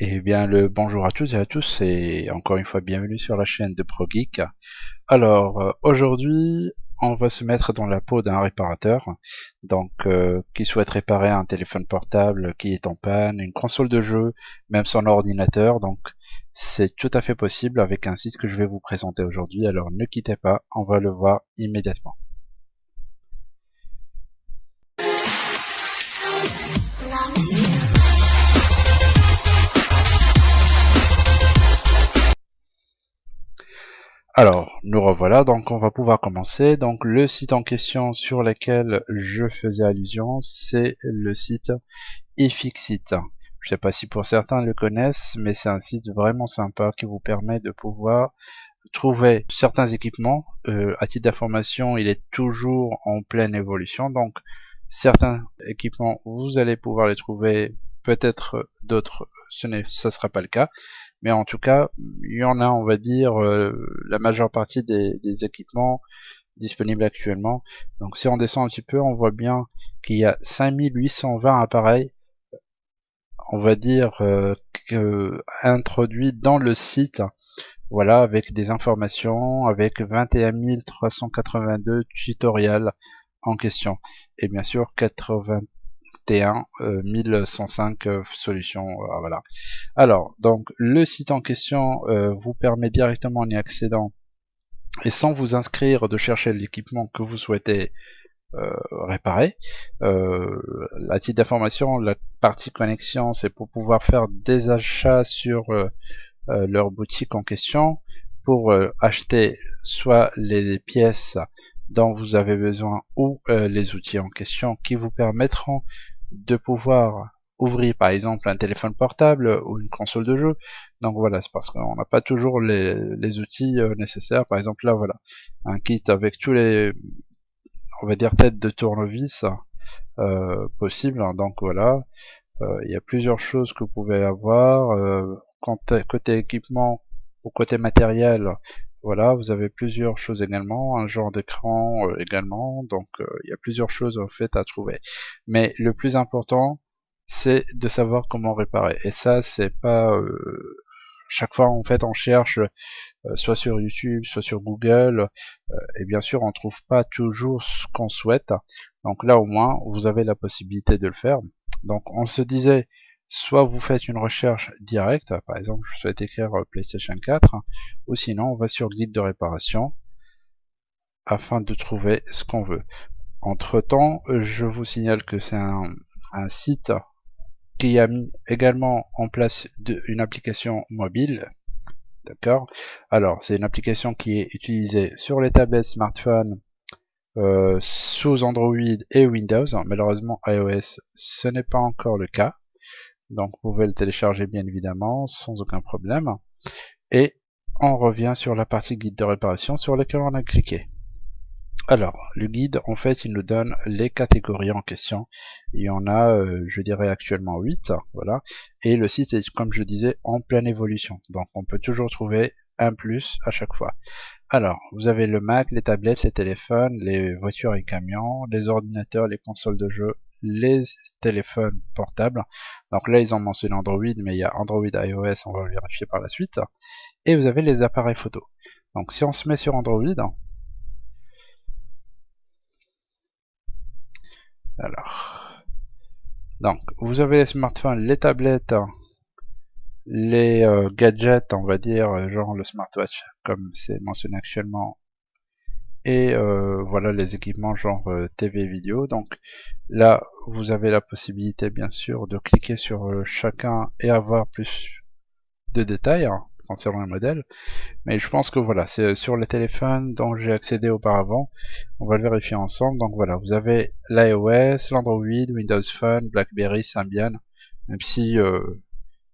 Et bien le bonjour à tous et à tous et encore une fois bienvenue sur la chaîne de ProGeek. Alors euh, aujourd'hui on va se mettre dans la peau d'un réparateur donc euh, qui souhaite réparer un téléphone portable qui est en panne, une console de jeu, même son ordinateur donc c'est tout à fait possible avec un site que je vais vous présenter aujourd'hui alors ne quittez pas, on va le voir immédiatement. Alors, nous revoilà, donc on va pouvoir commencer. Donc le site en question sur lequel je faisais allusion, c'est le site Efixit. Je sais pas si pour certains le connaissent, mais c'est un site vraiment sympa qui vous permet de pouvoir trouver certains équipements. Euh, à titre d'information, il est toujours en pleine évolution, donc certains équipements, vous allez pouvoir les trouver, peut-être d'autres, ce ne sera pas le cas mais en tout cas, il y en a, on va dire, euh, la majeure partie des, équipements disponibles actuellement. Donc si on descend un petit peu, on voit bien qu'il y a 5820 appareils, on va dire, euh, introduits dans le site. Voilà, avec des informations, avec 21 382 tutoriels en question. Et bien sûr, 80 1105 euh, euh, solutions. Euh, voilà. Alors, donc le site en question vous permet directement en y accédant et sans vous inscrire de chercher l'équipement que vous souhaitez réparer. la titre d'information, la partie connexion, c'est pour pouvoir faire des achats sur leur boutique en question pour acheter soit les pièces dont vous avez besoin ou les outils en question qui vous permettront de pouvoir ouvrir par exemple un téléphone portable ou une console de jeu. Donc voilà, c'est parce qu'on n'a pas toujours les, outils euh, nécessaires. Par exemple là voilà, un kit avec tous les on va dire têtes de tournevis euh, possibles. Donc voilà, euh, il y a plusieurs choses que vous pouvez avoir. côté équipement ou côté matériel, voilà, vous avez plusieurs choses également, un genre d'écran euh, également, donc euh, il y a plusieurs choses en fait à trouver. Mais le plus important, c'est de savoir comment réparer. Et ça, c'est pas euh, chaque fois en fait on cherche soit sur YouTube, soit sur Google, et bien sûr on trouve pas toujours ce qu'on souhaite. Donc là au moins vous avez la possibilité de le faire. Donc on se disait soit vous faites une recherche directe, par exemple je souhaite écrire euh, PlayStation 4, ou sinon on va sur guide de réparation afin de trouver ce qu'on veut. Entre temps, je vous signale que c'est un, site qui a mis également en place une application mobile. D'accord? Alors, c'est une application qui est utilisée sur les tablettes, smartphones, euh, sous Android et Windows. Malheureusement, iOS, ce n'est pas encore le cas. Donc vous pouvez le télécharger bien évidemment sans aucun problème. Et on revient sur la partie guide de réparation sur laquelle on a cliqué. Alors, le guide, en fait, il nous donne les catégories en question. Il y en a, euh, je dirais actuellement 8, voilà. Et le site est, comme je disais, en pleine évolution. Donc, on peut toujours trouver un plus à chaque fois. Alors, vous avez le Mac, les tablettes, les téléphones, les voitures et camions, les ordinateurs, les consoles de jeux, les téléphones portables. Donc là, ils ont mentionné Android, mais il y a Android iOS, on va le vérifier par la suite. Et vous avez les appareils photo. Donc si on se met sur Android, alors, donc vous avez les smartphones, les tablettes, les euh, gadgets, on va dire, genre le smartwatch, comme c'est mentionné actuellement et euh, voilà les équipements genre euh, TV vidéo. Donc là vous avez la possibilité bien sûr de cliquer sur euh, chacun et avoir plus de détails hein, concernant le modèle. Mais je pense que voilà c'est sur les téléphones dont j'ai accédé auparavant. On va le vérifier ensemble. Donc voilà vous avez l'iOS, l'Android, Windows Phone, BlackBerry, Symbian. Même si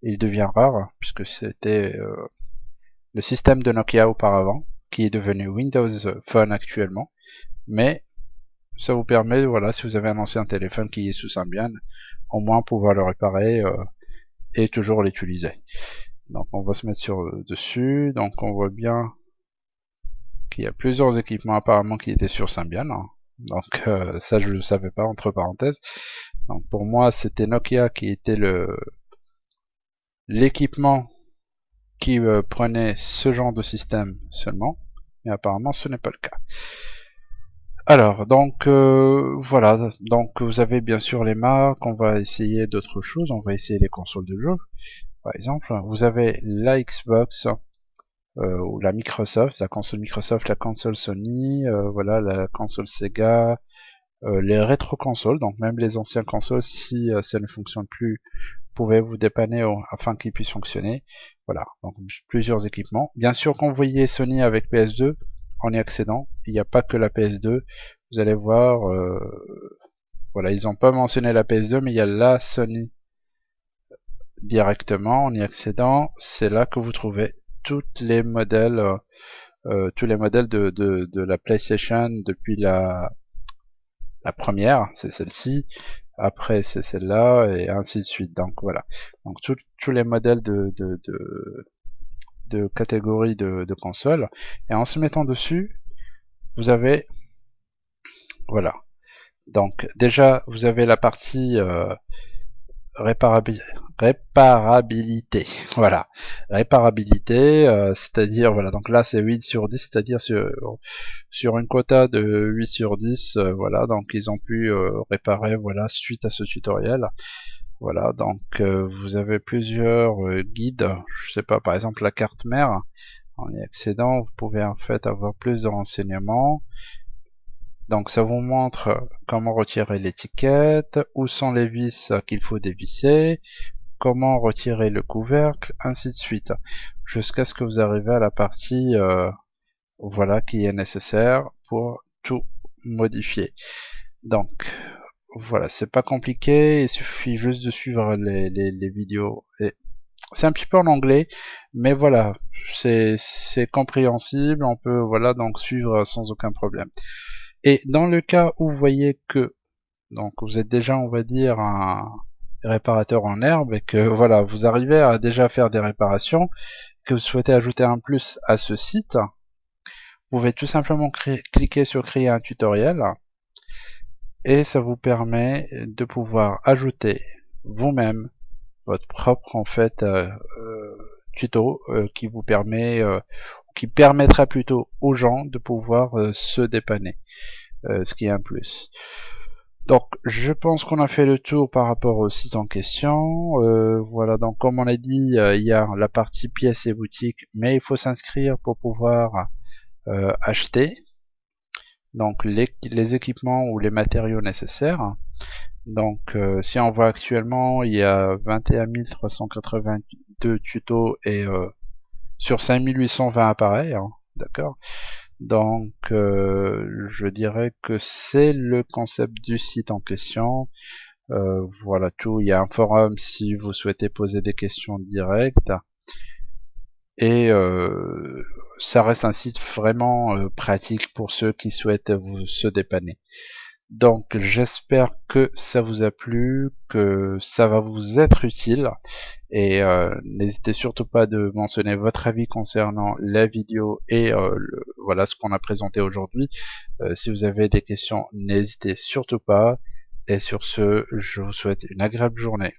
il devient rare puisque c'était le système de Nokia auparavant qui est devenu Windows Phone actuellement. Mais ça vous permet, voilà, si vous avez un ancien téléphone qui est sous Symbian, au moins pouvoir le réparer euh, et toujours l'utiliser. Donc on va se mettre sur dessus. Donc on voit bien qu'il y a plusieurs équipements apparemment qui étaient sur Symbian. Hein. Donc euh, ça je ne savais pas entre parenthèses. Donc pour moi c'était Nokia qui était le l'équipement qui prenait ce genre de système seulement, mais apparemment ce n'est pas le cas. Alors, donc voilà, donc vous avez bien sûr les marques, on va essayer d'autres choses, on va essayer les consoles de jeu, par exemple. Vous avez la Xbox, euh, ou la Microsoft, la console Microsoft, la console Sony, euh, voilà, la console Sega, euh, les rétro-consoles, donc même les anciennes consoles, si ça ne fonctionne plus, pouvez vous dépanner afin qu'ils puissent fonctionner. Voilà, donc plusieurs équipements. Bien sûr, quand vous voyez Sony avec PS2, en y accédant, il n'y a pas que la PS2. Vous allez voir, voilà, ils n'ont pas mentionné la PS2, mais il y a la Sony directement en y accédant. C'est là que vous trouvez toutes les modèles, euh, euh, tous les modèles de, de, la PlayStation depuis la, la première, c'est celle-ci, après c'est celle-là, et ainsi de suite. Donc voilà. Donc tous les modèles de, de, de, de catégorie de, de console. Et en se mettant dessus, vous avez voilà. Donc déjà vous avez la partie euh, réparabilité. Voilà, réparabilité, euh, c'est-à-dire voilà, donc là c'est 8 sur 10, c'est-à-dire sur, sur une quota de 8 sur 10, euh, voilà, donc ils ont pu euh, réparer voilà suite à ce tutoriel. Voilà, donc vous avez plusieurs guides, je sais pas, par exemple la carte mère, en y accédant, vous pouvez en fait avoir plus de renseignements. Donc ça vous montre comment retirer l'étiquette, où sont les vis qu'il faut dévisser, comment retirer le couvercle, ainsi de suite, jusqu'à ce que vous arrivez à la partie euh, voilà qui est nécessaire pour tout modifier. Donc voilà, c'est pas compliqué, il suffit juste de suivre les, les vidéos. C'est un petit peu en anglais, mais voilà, c'est compréhensible, on peut voilà donc suivre sans aucun problème. Et dans le cas où vous voyez que donc vous êtes déjà, on va dire, un réparateur en herbe et que voilà, vous arrivez à déjà faire des réparations, que vous souhaitez ajouter un plus à ce site, vous pouvez tout simplement cliquer sur créer un tutoriel et ça vous permet de pouvoir ajouter vous-même votre propre en fait euh, euh, tuto euh, qui vous permet qui permettra plutôt aux gens de pouvoir se dépanner. Euh, ce qui est un plus. Donc je pense qu'on a fait le tour par rapport au site en question. Euh, voilà, donc comme on a dit, euh, il y a la partie pièces et boutiques, mais il faut s'inscrire pour pouvoir acheter donc les, les, équipements ou les matériaux nécessaires. Donc si on voit actuellement, il y a 21 382 tutos et sur 5820 appareils, hein, d'accord donc, euh, je dirais que c'est le concept du site en question. Euh, voilà tout. Il y a un forum si vous souhaitez poser des questions directes. Et euh, ça reste un site vraiment pratique pour ceux qui souhaitent vous se dépanner. Donc j'espère que ça vous a plu, que ça va vous être utile et euh, n'hésitez surtout pas de mentionner votre avis concernant la vidéo et euh, voilà ce qu'on a présenté aujourd'hui. Euh, si vous avez des questions, n'hésitez surtout pas et sur ce, je vous souhaite une agréable journée.